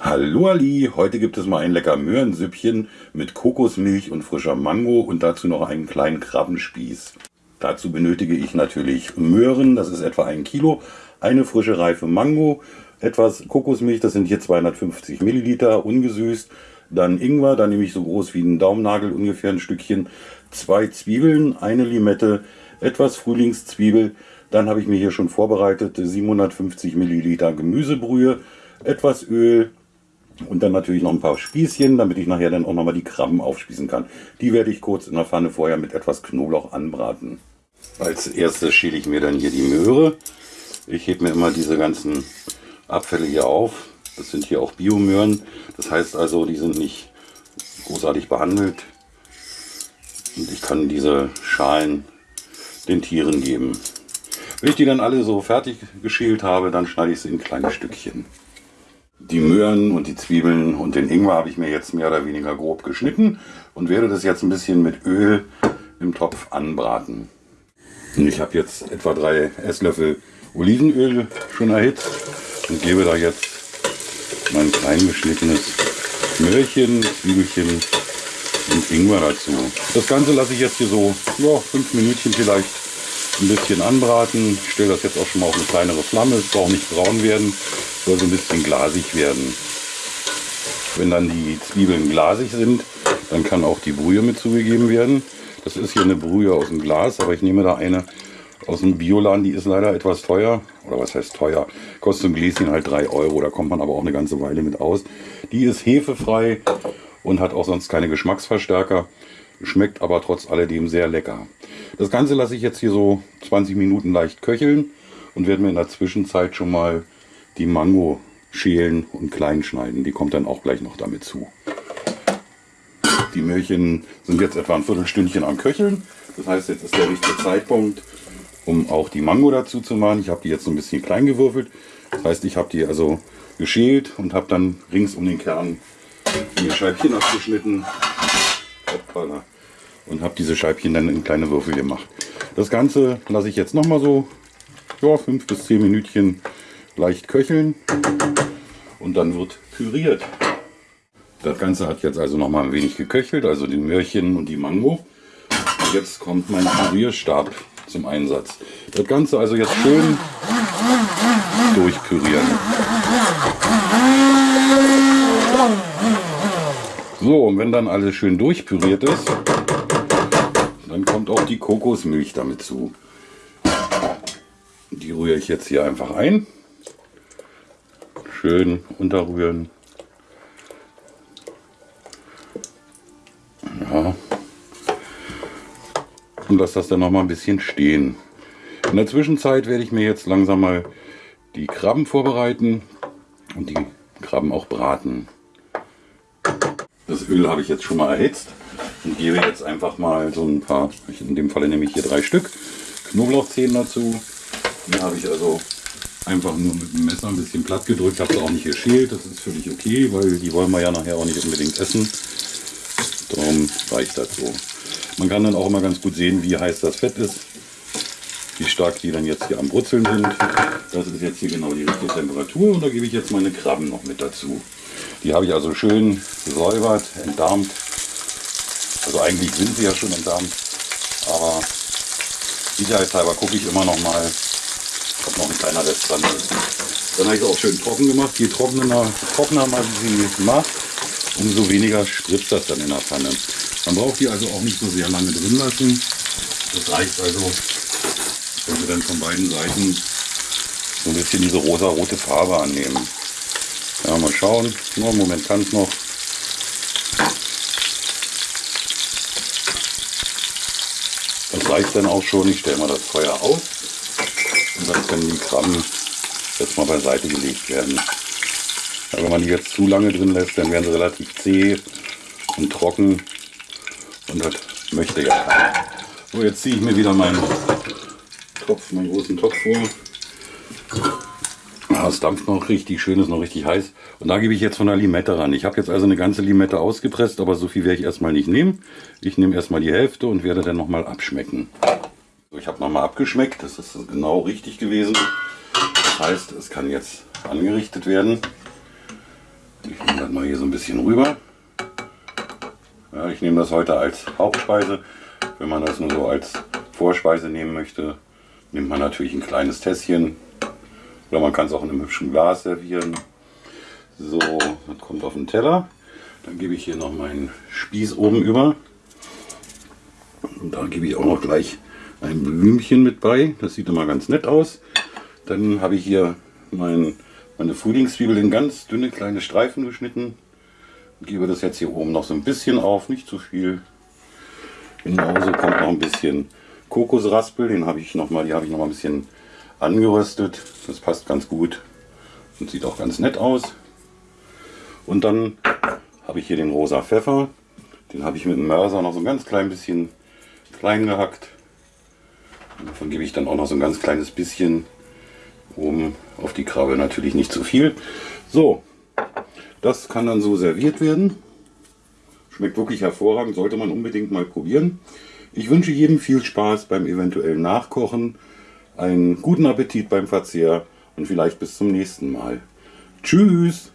Hallo Ali, heute gibt es mal ein lecker Möhrensüppchen mit Kokosmilch und frischer Mango und dazu noch einen kleinen Krabbenspieß. Dazu benötige ich natürlich Möhren, das ist etwa ein Kilo, eine frische reife Mango, etwas Kokosmilch, das sind hier 250 Milliliter, ungesüßt, dann Ingwer, da nehme ich so groß wie ein Daumennagel ungefähr ein Stückchen, zwei Zwiebeln, eine Limette, etwas Frühlingszwiebel, dann habe ich mir hier schon vorbereitet 750 Milliliter Gemüsebrühe, etwas Öl und dann natürlich noch ein paar Spießchen, damit ich nachher dann auch nochmal die Krabben aufspießen kann. Die werde ich kurz in der Pfanne vorher mit etwas Knoblauch anbraten. Als erstes schäle ich mir dann hier die Möhre. Ich hebe mir immer diese ganzen Abfälle hier auf. Das sind hier auch Biomöhren. Das heißt also, die sind nicht großartig behandelt. Und ich kann diese Schalen den Tieren geben. Wenn ich die dann alle so fertig geschält habe, dann schneide ich sie in kleine Stückchen. Die Möhren und die Zwiebeln und den Ingwer habe ich mir jetzt mehr oder weniger grob geschnitten und werde das jetzt ein bisschen mit Öl im Topf anbraten. Ich habe jetzt etwa drei Esslöffel Olivenöl schon erhitzt und gebe da jetzt mein klein geschnittenes Möhrchen, Zwiebelchen und Ingwer dazu. Das Ganze lasse ich jetzt hier so ja, fünf Minütchen vielleicht ein bisschen anbraten. Ich stelle das jetzt auch schon mal auf eine kleinere Flamme. Es braucht nicht braun werden, soll so ein bisschen glasig werden. Wenn dann die Zwiebeln glasig sind, dann kann auch die Brühe mit zugegeben werden. Das ist hier eine Brühe aus dem Glas, aber ich nehme da eine aus dem Bioladen, die ist leider etwas teuer. Oder was heißt teuer? Kostet ein Gläschen halt 3 Euro, da kommt man aber auch eine ganze Weile mit aus. Die ist hefefrei und hat auch sonst keine Geschmacksverstärker. Schmeckt aber trotz alledem sehr lecker. Das Ganze lasse ich jetzt hier so 20 Minuten leicht köcheln und werde mir in der Zwischenzeit schon mal die Mango schälen und klein schneiden. Die kommt dann auch gleich noch damit zu. Die Möhrchen sind jetzt etwa ein Viertelstündchen am Köcheln. Das heißt, jetzt ist der richtige Zeitpunkt, um auch die Mango dazu zu machen. Ich habe die jetzt so ein bisschen klein gewürfelt. Das heißt, ich habe die also geschält und habe dann rings um den Kern vier Scheibchen abgeschnitten. Hoppala und habe diese Scheibchen dann in kleine Würfel gemacht. Das Ganze lasse ich jetzt noch mal so ja, 5 bis 10 Minütchen leicht köcheln und dann wird püriert. Das Ganze hat jetzt also noch mal ein wenig geköchelt, also die Möhrchen und die Mango. Jetzt kommt mein Pürierstab zum Einsatz. Das Ganze also jetzt schön durchpürieren. So, und wenn dann alles schön durchpüriert ist, dann kommt auch die Kokosmilch damit zu. Die rühre ich jetzt hier einfach ein. Schön unterrühren. Ja. Und lasse das dann noch mal ein bisschen stehen. In der Zwischenzeit werde ich mir jetzt langsam mal die Krabben vorbereiten und die Krabben auch braten. Das Öl habe ich jetzt schon mal erhitzt und gebe jetzt einfach mal so ein paar, in dem Falle nehme ich hier drei Stück Knoblauchzehen dazu. Die habe ich also einfach nur mit dem Messer ein bisschen platt gedrückt, habe es auch nicht geschält, das ist völlig okay, weil die wollen wir ja nachher auch nicht unbedingt essen. Darum reicht das so. Man kann dann auch immer ganz gut sehen, wie heiß das Fett ist, wie stark die dann jetzt hier am Brutzeln sind. Das ist jetzt hier genau die richtige Temperatur und da gebe ich jetzt meine Krabben noch mit dazu. Die habe ich also schön gesäubert, entdarmt also eigentlich sind sie ja schon entdarmt, aber sicherheitshalber gucke ich immer noch mal, ob noch ein kleiner Rest dran ist. Dann habe ich es auch schön trocken gemacht. Je trockener, trockener man sie macht, umso weniger spritzt das dann in der Pfanne. Man braucht die also auch nicht so sehr lange drin lassen. Das reicht also, wenn sie dann von beiden Seiten so ein bisschen diese rosa-rote Farbe annehmen. Ja, mal schauen. Nur Moment kann es noch. Reicht dann auch schon. Ich stelle mal das Feuer aus und dann können die Krabben jetzt mal beiseite gelegt werden. Ja, wenn man die jetzt zu lange drin lässt, dann werden sie relativ zäh und trocken und das möchte ja. So, jetzt ziehe ich mir wieder meinen Topf, meinen großen Topf vor. Es dampft noch richtig schön, ist noch richtig heiß. Und da gebe ich jetzt von der Limette ran. Ich habe jetzt also eine ganze Limette ausgepresst, aber so viel werde ich erstmal nicht nehmen. Ich nehme erstmal die Hälfte und werde dann nochmal abschmecken. So, ich habe nochmal abgeschmeckt, das ist genau richtig gewesen. Das heißt, es kann jetzt angerichtet werden. Die Machen das mal hier so ein bisschen rüber. Ja, ich nehme das heute als Hauptspeise. Wenn man das nur so als Vorspeise nehmen möchte, nimmt man natürlich ein kleines Tässchen. Oder man kann es auch in einem hübschen Glas servieren. So, das kommt auf den Teller. Dann gebe ich hier noch meinen Spieß oben über. Und da gebe ich auch noch gleich ein Blümchen mit bei. Das sieht immer ganz nett aus. Dann habe ich hier mein, meine Frühlingszwiebel in ganz dünne kleine Streifen geschnitten. Und gebe das jetzt hier oben noch so ein bisschen auf, nicht zu viel. Genauso kommt noch ein bisschen Kokosraspel, den habe ich noch mal, die habe ich noch mal ein bisschen angeröstet. Das passt ganz gut und sieht auch ganz nett aus. Und dann habe ich hier den rosa Pfeffer. Den habe ich mit dem Mörser noch so ein ganz klein bisschen klein gehackt. Und davon gebe ich dann auch noch so ein ganz kleines bisschen oben auf die Krabbe. Natürlich nicht zu viel. So, das kann dann so serviert werden. Schmeckt wirklich hervorragend, sollte man unbedingt mal probieren. Ich wünsche jedem viel Spaß beim eventuellen Nachkochen, einen guten Appetit beim Verzehr und vielleicht bis zum nächsten Mal. Tschüss!